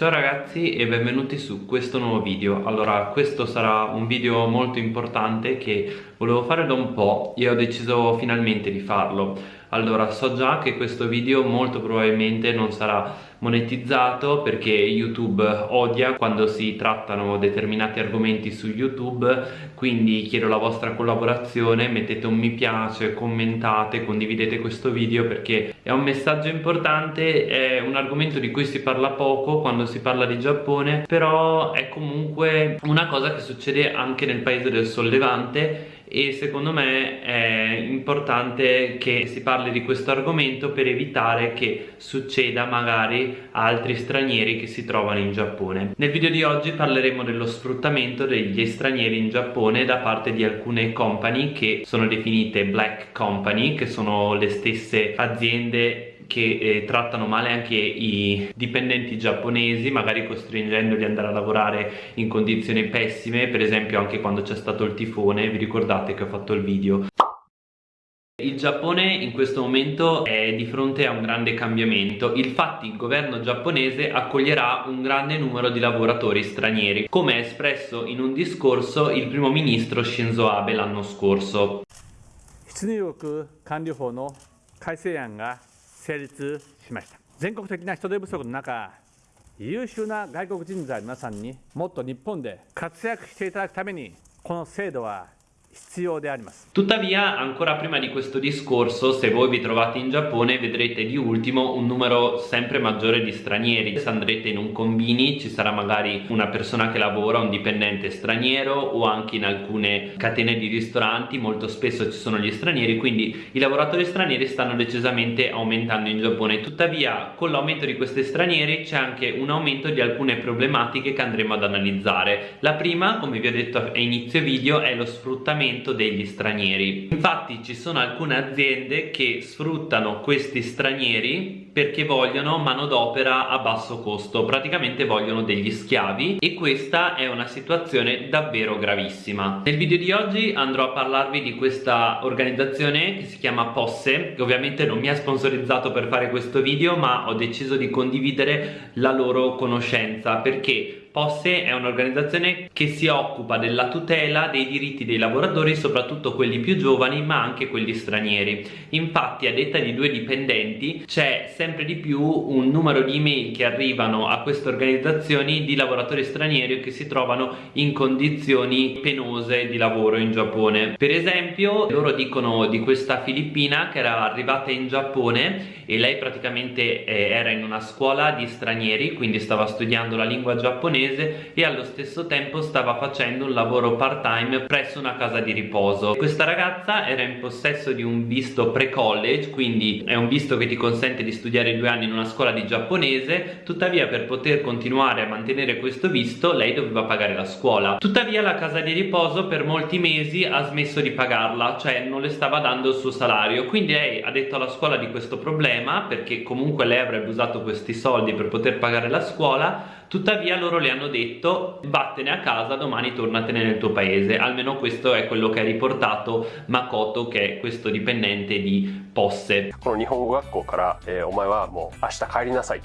Ciao ragazzi e benvenuti su questo nuovo video. Allora questo sarà un video molto importante che volevo fare da un po' e ho deciso finalmente di farlo. Allora so già che questo video molto probabilmente non sarà monetizzato perché YouTube odia quando si trattano determinati argomenti su YouTube. Quindi chiedo la vostra collaborazione mettete un mi piace, commentate, condividete questo video perché è un messaggio importante è un argomento di cui si parla poco quando si parla di Giappone però è comunque una cosa che succede anche nel paese del sollevante e secondo me è importante che si parli di questo argomento per evitare che succeda magari a altri stranieri che si trovano in Giappone. Nel video di oggi parleremo dello sfruttamento degli stranieri in Giappone da parte di alcune company che sono definite black company che sono le stesse aziende che eh, trattano male anche i dipendenti giapponesi magari costringendoli ad andare a lavorare in condizioni pessime per esempio anche quando c'è stato il tifone vi ricordate che ho fatto il video? Il Giappone in questo momento è di fronte a un grande cambiamento, infatti il governo giapponese accoglierà un grande numero di lavoratori stranieri, come espresso in un discorso il primo ministro Shinzo Abe l'anno scorso. 成立しました。全国的な人手不足の中優秀な外国人材の皆さんにもっと日本で活躍していただくためにこの制度は Tuttavia, ancora prima di questo discorso, se voi vi trovate in Giappone vedrete di ultimo un numero sempre maggiore di stranieri. Se andrete in un combini ci sarà magari una persona che lavora, un dipendente straniero o anche in alcune catene di ristoranti molto spesso ci sono gli stranieri, quindi i lavoratori stranieri stanno decisamente aumentando in Giappone. Tuttavia, con l'aumento di questi stranieri c'è anche un aumento di alcune problematiche che andremo ad analizzare. La prima, come vi ho detto a inizio video, è lo sfruttamento sfruttamento degli stranieri. Infatti ci sono alcune aziende che sfruttano questi stranieri perché vogliono manodopera a basso costo. Praticamente vogliono degli schiavi e questa è una situazione davvero gravissima. Nel video di oggi andrò a parlarvi di questa organizzazione che si chiama Posse che ovviamente non mi ha sponsorizzato per fare questo video ma ho deciso di condividere la loro conoscenza perché Posse è un'organizzazione che si occupa della tutela dei diritti dei lavoratori, soprattutto quelli più giovani, ma anche quelli stranieri. Infatti, a detta di due dipendenti, c'è sempre di più un numero di email che arrivano a queste organizzazioni di lavoratori stranieri che si trovano in condizioni penose di lavoro in Giappone. Per esempio, loro dicono di questa filippina che era arrivata in Giappone e lei praticamente eh, era in una scuola di stranieri, quindi stava studiando la lingua giapponese giapponese e allo stesso tempo stava facendo un lavoro part time presso una casa di riposo. Questa ragazza era in possesso di un visto pre-college quindi è un visto che ti consente di studiare due anni in una scuola di giapponese. Tuttavia per poter continuare a mantenere questo visto lei doveva pagare la scuola. Tuttavia la casa di riposo per molti mesi ha smesso di pagarla cioè non le stava dando il suo salario. Quindi lei ha detto alla scuola di questo problema perché comunque lei avrebbe usato questi soldi per poter pagare la scuola. Tuttavia loro le hanno detto vattene a casa domani tornatene nel tuo paese. Almeno questo è quello che ha riportato Makoto che è questo dipendente di Posse.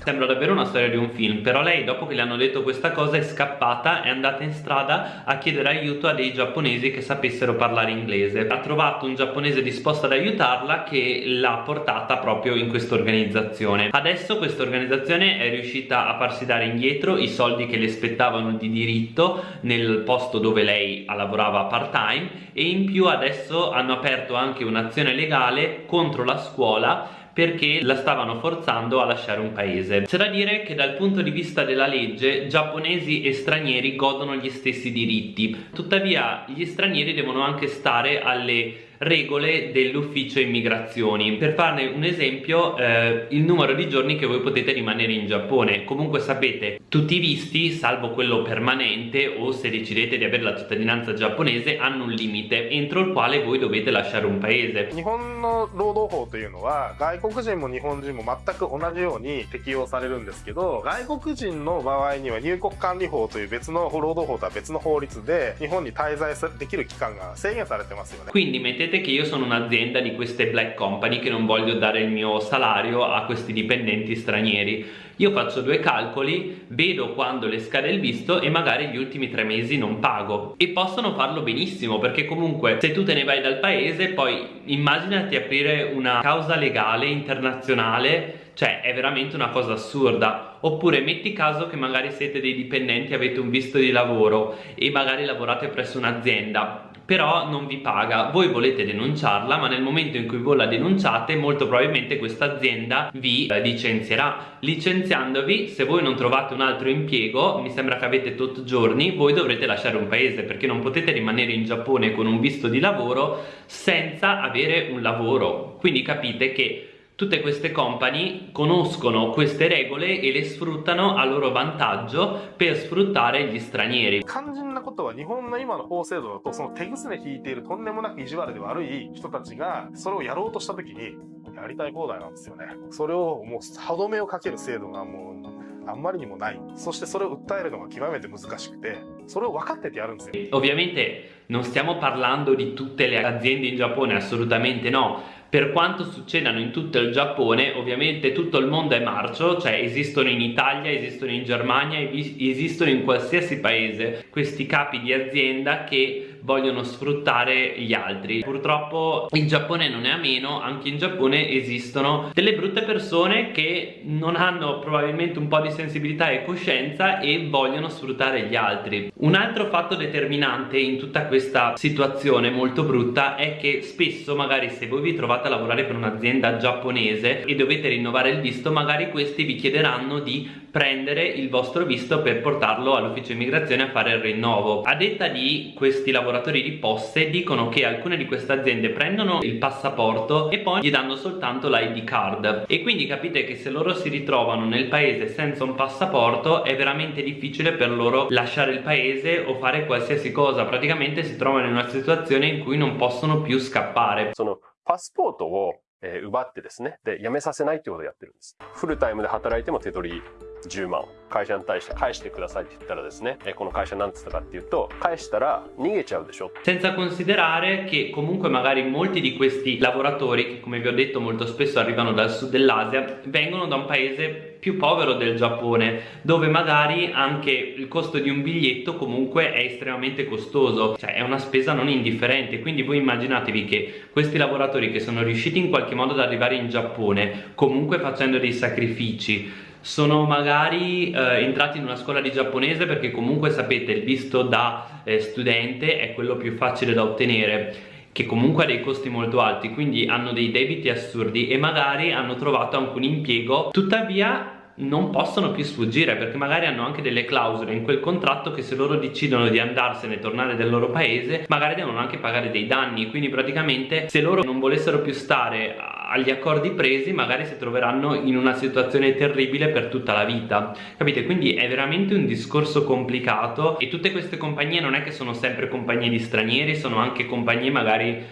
sembra davvero una storia di un film però lei dopo che le hanno detto questa cosa è scappata è andata in strada a chiedere aiuto a dei giapponesi che sapessero parlare inglese. Ha trovato un giapponese disposto ad aiutarla che l'ha portata proprio in questa organizzazione adesso questa organizzazione è riuscita a farsi dare indietro i soldi che le spettavano di diritto nel posto dove lei lavorava part time e in più adesso hanno aperto anche un'azione legale contro la scuola perché la stavano forzando a lasciare un paese. C'è da dire che dal punto di vista della legge giapponesi e stranieri godono gli stessi diritti, tuttavia gli stranieri devono anche stare alle regole dell'ufficio immigrazioni per farne un esempio eh, il numero di giorni che voi potete rimanere in Giappone comunque sapete tutti i visti salvo quello permanente o se decidete di avere la cittadinanza giapponese hanno un limite entro il quale voi dovete lasciare un paese 日本の労働法というのは外国人も日本人も全く同じように適用されるんですけど外国人の場合には入国管理法という別の労働法とは別の法律で日本に滞在できる期間が制限されてますよね quindi mettete sapete che io sono un'azienda di queste black company che non voglio dare il mio salario a questi dipendenti stranieri. Io faccio due calcoli, vedo quando le scade il visto e magari gli ultimi tre mesi non pago. E possono farlo benissimo perché comunque se tu te ne vai dal paese poi immaginati aprire una causa legale internazionale cioè è veramente una cosa assurda. Oppure metti caso che magari siete dei dipendenti avete un visto di lavoro e magari lavorate presso un'azienda però non vi paga, voi volete denunciarla ma nel momento in cui voi la denunciate molto probabilmente questa azienda vi eh, licenzierà. Licenziandovi se voi non trovate un altro impiego mi sembra che avete tot giorni voi dovrete lasciare un paese perché non potete rimanere in Giappone con un visto di lavoro senza avere un lavoro. Quindi capite che tutte queste company conoscono queste regole e le sfruttano a loro vantaggio per sfruttare gli stranieri 肝心なことは日本の今の法制度だとその手ぐすね引いているとんでもなく意地悪で悪い人たちがそれをやろうとした時にやりたい放題なんですよねそれをもう歯止めをかける制度がもうあんまりにもないそしてそれを訴えるのが極めて難しくてそれを分かっててやるんですよ Ovviamente non stiamo parlando di tutte le aziende in Giappone assolutamente no per quanto succedano in tutto il Giappone ovviamente tutto il mondo è marcio cioè esistono in Italia, esistono in Germania esistono in qualsiasi paese questi capi di azienda che vogliono sfruttare gli altri. Purtroppo il Giappone non è a meno anche in Giappone esistono delle brutte persone che non hanno probabilmente un po' di sensibilità e coscienza e vogliono sfruttare gli altri. Un altro fatto determinante in tutta questa situazione molto brutta è che spesso magari se voi vi trovate a lavorare per un'azienda giapponese e dovete rinnovare il visto magari questi vi chiederanno di prendere il vostro visto per portarlo all'ufficio immigrazione a fare il rinnovo a detta di questi lavoratori di poste dicono che alcune di queste aziende prendono il passaporto e poi gli danno soltanto l'ID card e quindi capite che se loro si ritrovano nel paese senza un passaporto è veramente difficile per loro lasciare il paese o fare qualsiasi cosa praticamente si trovano in una situazione in cui non possono più scappare そのパスポートを、えー奪ってですねで辞めさせないってことをやってるんですフルタイムで働いても手取り 10万会社に対して返してくださいって言ったらですね、えこの会社なんつったかっていうと返したら逃げちゃうでしょ senza considerare che comunque magari molti di questi lavoratori che come vi ho detto molto spesso arrivano dal sud dell'Asia vengono da un paese più povero del Giappone dove magari anche il costo di un biglietto comunque è estremamente costoso cioè è una spesa non indifferente quindi voi immaginatevi che questi lavoratori che sono riusciti in qualche modo ad arrivare in Giappone comunque facendo dei sacrifici sono magari eh, entrati in una scuola di giapponese perché comunque sapete il visto da eh, studente è quello più facile da ottenere che comunque ha dei costi molto alti quindi hanno dei debiti assurdi e magari hanno trovato anche un impiego. Tuttavia non possono più sfuggire perché magari hanno anche delle clausole in quel contratto che se loro decidono di andarsene e tornare nel loro paese magari devono anche pagare dei danni. Quindi praticamente se loro non volessero più stare agli accordi presi magari si troveranno in una situazione terribile per tutta la vita. Capite? Quindi è veramente un discorso complicato e tutte queste compagnie non è che sono sempre compagnie di stranieri sono anche compagnie magari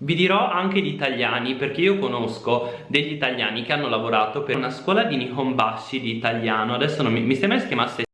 vi dirò anche di italiani perché io conosco degli italiani che hanno lavorato per una scuola di Nihonbashi di italiano. Adesso non mi, mi sembra si chiamasse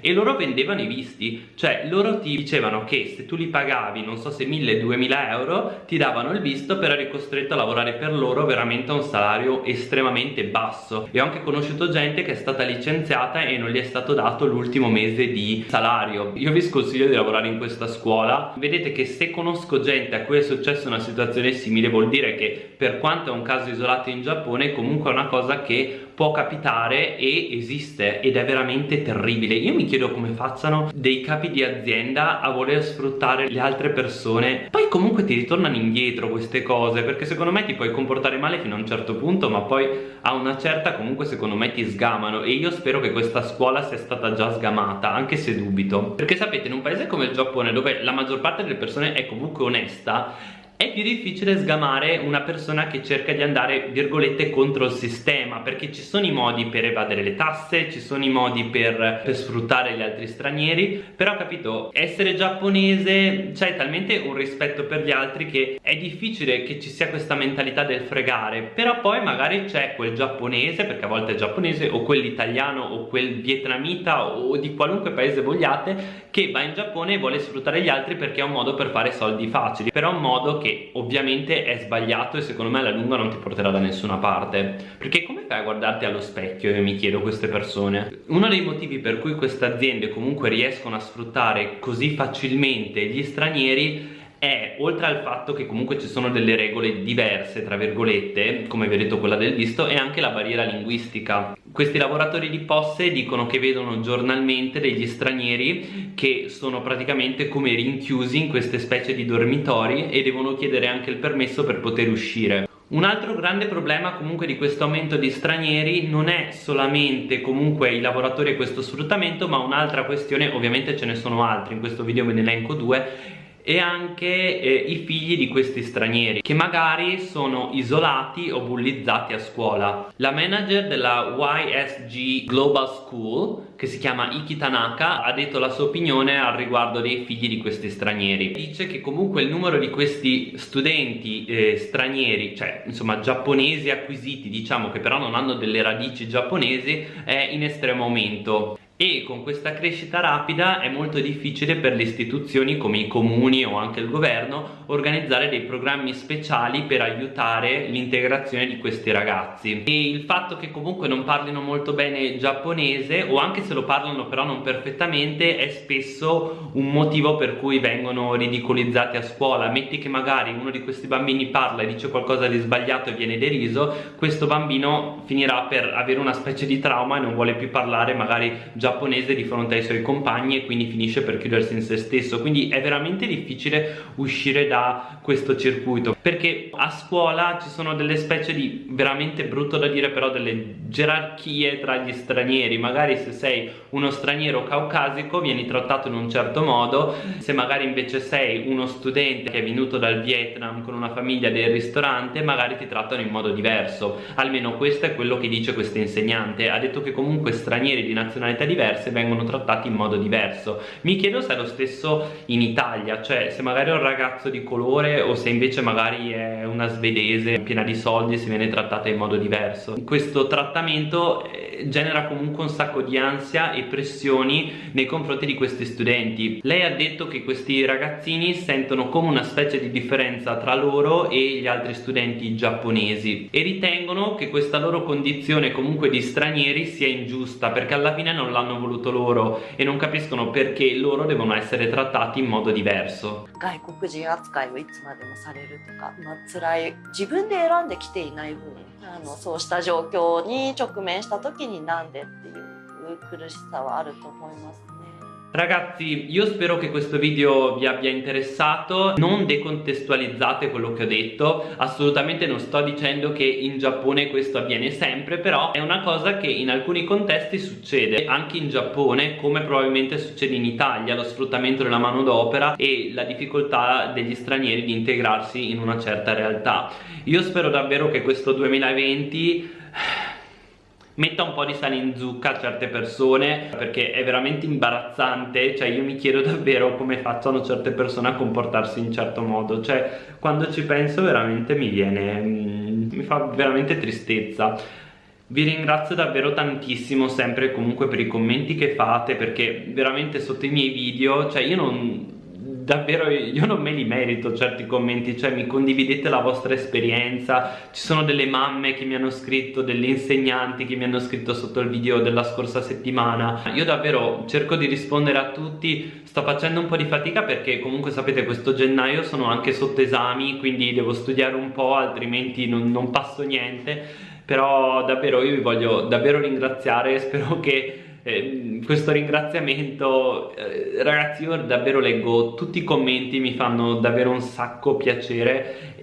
e loro vendevano i visti. Cioè loro ti dicevano che se tu li pagavi non so se 1000-2000 euro ti davano il visto però eri costretto a lavorare per loro veramente a un salario estremamente basso. E ho anche conosciuto gente che è stata licenziata e non gli è stato dato l'ultimo mese di salario. Io vi sconsiglio di lavorare in questa scuola. Vedete che se conosco gente a cui è successa una situazione simile vuol dire che per quanto è un caso isolato in Giappone comunque è una cosa che può capitare e esiste ed è veramente terribile. Io mi chiedo come facciano dei capi di azienda a voler sfruttare le altre persone. Poi comunque ti ritornano indietro queste cose perché secondo me ti puoi comportare male fino a un certo punto ma poi a una certa comunque secondo me ti sgamano. E io spero che questa scuola sia stata già sgamata anche se dubito. Perché sapete in un paese come il Giappone dove la maggior parte delle persone è comunque onesta è più difficile sgamare una persona che cerca di andare virgolette contro il sistema perché ci sono i modi per evadere le tasse ci sono i modi per, per sfruttare gli altri stranieri però capito essere giapponese c'è talmente un rispetto per gli altri che è difficile che ci sia questa mentalità del fregare. Però poi magari c'è quel giapponese perché a volte è giapponese o quell'italiano o quel vietnamita o di qualunque paese vogliate che va in Giappone e vuole sfruttare gli altri perché è un modo per fare soldi facili. Però è un modo che che ovviamente è sbagliato e secondo me alla lunga non ti porterà da nessuna parte. Perché come fai a guardarti allo specchio io mi chiedo queste persone? Uno dei motivi per cui queste aziende comunque riescono a sfruttare così facilmente gli stranieri è oltre al fatto che comunque ci sono delle regole diverse tra virgolette come vi ho detto quella del visto è anche la barriera linguistica questi lavoratori di posse dicono che vedono giornalmente degli stranieri che sono praticamente come rinchiusi in queste specie di dormitori e devono chiedere anche il permesso per poter uscire. Un altro grande problema comunque di questo aumento di stranieri non è solamente comunque i lavoratori e questo sfruttamento ma un'altra questione, ovviamente ce ne sono altri, in questo video ve ne elenco due e anche eh, i figli di questi stranieri che magari sono isolati o bullizzati a scuola. La manager della YSG Global School che si chiama Iki Tanaka ha detto la sua opinione al riguardo dei figli di questi stranieri. Dice che comunque il numero di questi studenti eh, stranieri, cioè insomma giapponesi acquisiti, diciamo che però non hanno delle radici giapponesi, è in estremo aumento e con questa crescita rapida è molto difficile per le istituzioni come i comuni o anche il governo organizzare dei programmi speciali per aiutare l'integrazione di questi ragazzi e il fatto che comunque non parlino molto bene giapponese o anche se lo parlano però non perfettamente è spesso un motivo per cui vengono ridicolizzati a scuola. Metti che magari uno di questi bambini parla e dice qualcosa di sbagliato e viene deriso questo bambino finirà per avere una specie di trauma e non vuole più parlare magari giapponese di fronte ai suoi compagni e quindi finisce per chiudersi in se stesso. Quindi è veramente difficile uscire da questo circuito perché a scuola ci sono delle specie di veramente brutto da dire però delle gerarchie tra gli stranieri. Magari se sei uno straniero caucasico vieni trattato in un certo modo. Se magari invece sei uno studente che è venuto dal Vietnam con una famiglia del ristorante magari ti trattano in modo diverso. Almeno questo è quello che dice questa insegnante. Ha detto che comunque stranieri di nazionalità diverse vengono trattati in modo diverso. Mi chiedo se è lo stesso in Italia cioè se magari è un ragazzo di colore o se invece magari è una svedese piena di soldi si viene trattata in modo diverso. Questo trattamento eh, genera comunque un sacco di ansia e pressioni nei confronti di questi studenti lei ha detto che questi ragazzini sentono come una specie di differenza tra loro e gli altri studenti giapponesi e ritengono che questa loro condizione comunque di stranieri sia ingiusta perché alla fine non l'hanno hanno voluto loro e non capiscono perché loro devono essere trattati in modo diverso 外国人扱いをいつまでもされるとか、まあ辛い自分で選んできていない分あのそうした状況に直面した時になんでっていう 苦しさはあると思います Ragazzi, io spero che questo video vi abbia interessato, non decontestualizzate quello che ho detto, assolutamente non sto dicendo che in Giappone questo avviene sempre, però è una cosa che in alcuni contesti succede, anche in Giappone, come probabilmente succede in Italia, lo sfruttamento della manodopera e la difficoltà degli stranieri di integrarsi in una certa realtà. Io spero davvero che questo 2020 metta un po' di sale in zucca a certe persone perché è veramente imbarazzante. Cioè io mi chiedo davvero come facciano certe persone a comportarsi in certo modo. Cioè quando ci penso veramente mi viene mm, mi fa veramente tristezza. Vi ringrazio davvero tantissimo sempre comunque per i commenti che fate perché veramente sotto i miei video cioè io non davvero io non me li merito certi commenti, cioè mi condividete la vostra esperienza, ci sono delle mamme che mi hanno scritto, delle insegnanti che mi hanno scritto sotto il video della scorsa settimana, io davvero cerco di rispondere a tutti, sto facendo un po' di fatica perché comunque sapete questo gennaio sono anche sotto esami, quindi devo studiare un po' altrimenti non, non passo niente, però davvero io vi voglio davvero ringraziare, spero che eh, questo ringraziamento eh, ragazzi io davvero leggo tutti i commenti mi fanno davvero un sacco piacere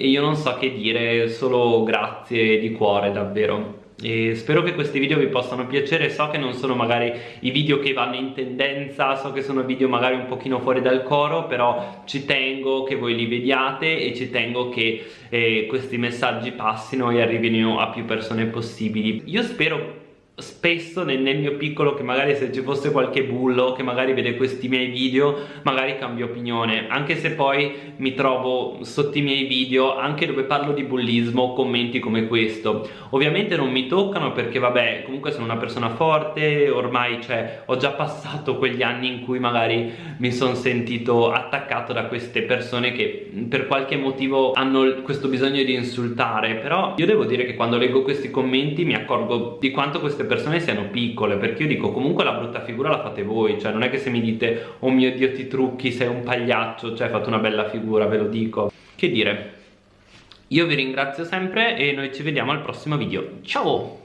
e io non so che dire solo grazie di cuore davvero. E spero che questi video vi possano piacere. So che non sono magari i video che vanno in tendenza so che sono video magari un pochino fuori dal coro però ci tengo che voi li vediate e ci tengo che eh, questi messaggi passino e arrivino a più persone possibili. Io spero spesso nel, nel, mio piccolo che magari se ci fosse qualche bullo che magari vede questi miei video magari cambio opinione. Anche se poi mi trovo sotto i miei video anche dove parlo di bullismo commenti come questo. Ovviamente non mi toccano perché vabbè comunque sono una persona forte ormai cioè ho già passato quegli anni in cui magari mi sono sentito attaccato da queste persone che per qualche motivo hanno questo bisogno di insultare. Però io devo dire che quando leggo questi commenti mi accorgo di quanto queste persone siano piccole perché io dico comunque la brutta figura la fate voi cioè non è che se mi dite oh mio dio ti trucchi sei un pagliaccio cioè fate una bella figura ve lo dico. Che dire? Io vi ringrazio sempre e noi ci vediamo al prossimo video. Ciao